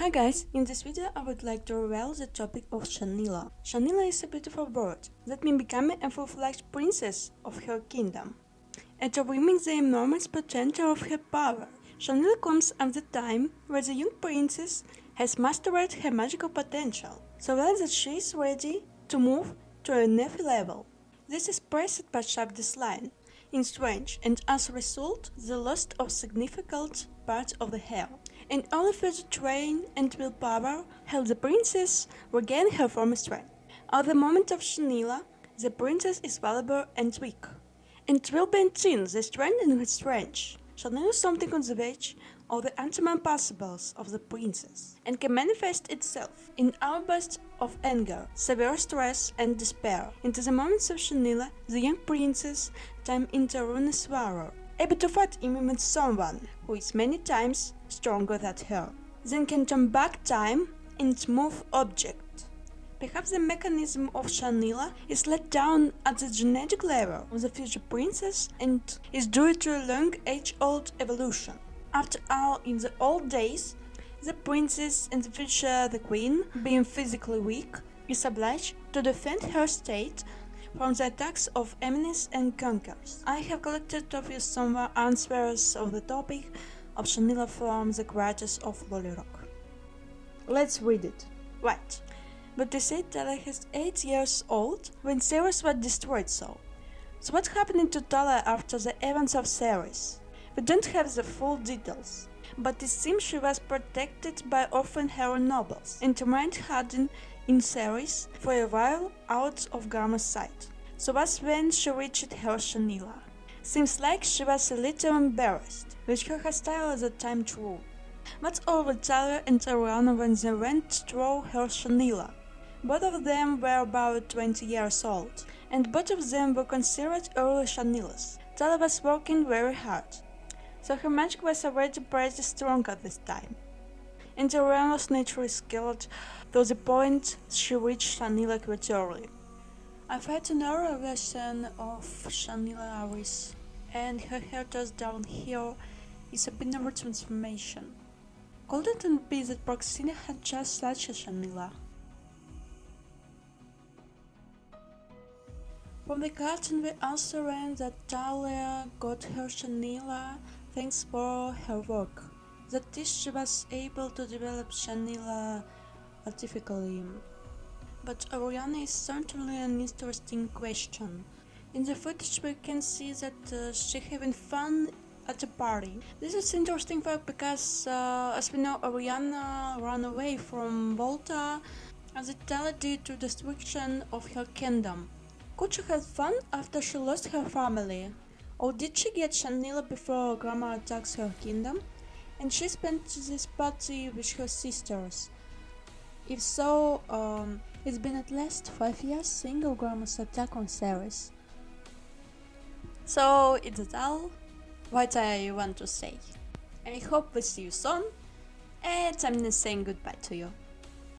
Hi guys, in this video I would like to reveal the topic of Shanila. Shanila is a beautiful bird that may become a full-fledged princess of her kingdom. And to mimic the enormous potential of her power, Shanila comes at the time where the young princess has mastered her magical potential, so well that she is ready to move to a next level. This is pressed by line in Strange and as a result the loss of significant part of the hair and only further train and willpower help the princess regain her former strength. At the moment of Shanila, the princess is vulnerable and weak, and will maintain the strength in her strength. Shanila is something on the edge of the ultimate possibles of the princess, and can manifest itself in outbursts of anger, severe stress, and despair. Into the moments of Shanila, the young princess time into ruinous warrior, able to fight even with someone who is many times stronger than her, then can turn back time and move object. Perhaps the mechanism of Shanila is let down at the genetic level of the future princess and is due to a long age-old evolution. After all, in the old days, the princess and the future the queen, being physically weak, is obliged to defend her state from the attacks of enemies and conquerors. I have collected of you some answers of the topic of Shanila from the writers of Rock. Let's read it. Right. But they said that I was 8 years old when Xeris was destroyed so. So what happened to Talia after the events of Xeris? We don't have the full details, but it seems she was protected by orphan hero nobles and remained hidden in Xeris for a while out of Gramorr's sight. So was when she reached her Shanila. Seems like she was a little embarrassed, which her hairstyle at the time true. But over Talia and Auriana when they went through her Shanila? Both of them were about 20 years old, and both of them were considered early Shanilas. Talia was working very hard, so her magic was already pretty strong at this time. And Auriana was naturally skilled to the point she reached Shanila quite early. I found another version of Shanila Aris, and her hair just down here is a binary transformation. Could it be that Praxina had just such a Shanila? From the cartoon we also learned that Talia got her Shanila thanks for her work. That is, she was able to develop Shanila artificially. But Auriana is certainly an interesting question. In the footage we can see that uh, she having fun at a party. This is interesting fact because, uh, as we know, Auriana ran away from Volta as it led to destruction of her kingdom. Could she have fun after she lost her family? Or did she get Shanila before Gramorr attacks her kingdom? And she spent this party with her sisters. If so, um, it's been at least 5 years single Gramorr's attack on Xeris. So, it's all what I want to say. And I hope we see you soon, and I'm saying goodbye to you.